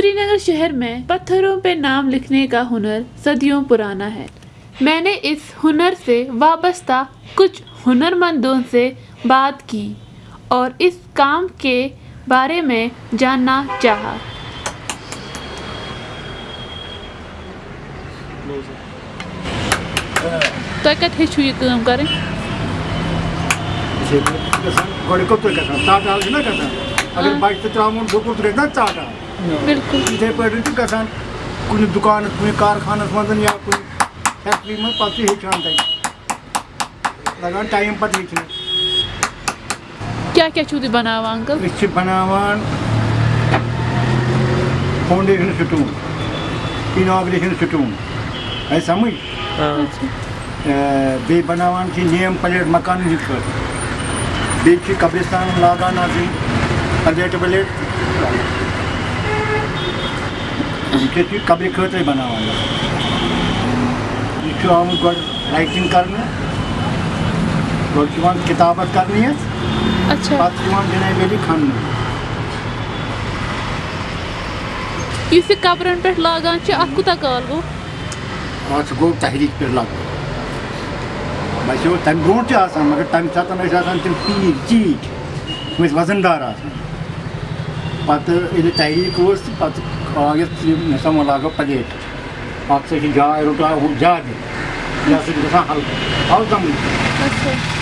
سری نگر شہر میں پتھروں پہ نام لکھنے کا ہنر صدیوں پرانا ہے۔ میں نے اس ہنر سے وابستہ کچھ ہنر مندوں سے بات کی اور اس کام کے بارے میں جاننا چاہا۔ تُہۍ کَتہِ ہیٚچھِو یہِ کٲم کَرٕنۍ گۄڈٕ کوٚت تُہۍ تا ژاٹہٕ حال چھِنہ گژھان اگر بَچہِ تہِ ترٛاوُن ڈُکُر تہِ گژھِ نہ تا حال بِلکُل یِتھَے پٲٹھۍ چھُ گژھان کُنہِ دُکانَس کُنہِ کارخانَس منٛز یا کُنہِ فیکٹری منٛز پَتہٕ چھُ ہیٚچھان تَتہِ لَگان ٹایم پَتہٕ ہیٚچھنَس کیٛاہ کیٛاہ چھُو تُہۍ بَناوان اَنکٕل أسۍ چھِ بَناوان سٹوٗن اِناگریشن سٹوٗن آیہِ سَمٕجھ؟ بیٚیہِ بَناوان چھِ نیم پَلیٹ مکانَن ہِنٛدۍ خٲطرٕ بیٚیہِ چھِ قبرِستان لاگان آسٕنۍ پَلیٹہٕ وَلیٹ یہِ قبرِ خٲطرَے بَناوان یہِ چھُ آمُت گۄڈٕ رایٹِنٛگ کَرنہٕ گۄڈٕ چھِ یِوان کِتابَت کَرنہٕ یَتھ اچھا۔ پَتہٕ چھِ یِوان جِناب ؤری کھَننہٕ یُس یہِ کَپرَن پٮ۪ٹھ لاگان چھِ اَتھ کوٗتاہ کال گوٚو اَتھ گوٚو تحریٖک پٮ۪ٹھ لگ باسیو تَمہِ برونٛٹھ تہِ آسان مگر تَمہِ ساتہٕ ٲسۍ آسان تِم پیٖٹۍ چیٖٹۍ تِم ٲسۍ وَزَن دار آسان پَتہٕ ییٚلہِ تحریٖک کٔر تہٕ پَتہٕ آو یَتھ مےٚ ہسا وۄنۍ لاگو پَلیٹ اَتھ سا چھِ جاے رُکاو ہُہ زیادٕ یہِ ہسا چھِ گژھان ہلکہٕ ہلکہٕ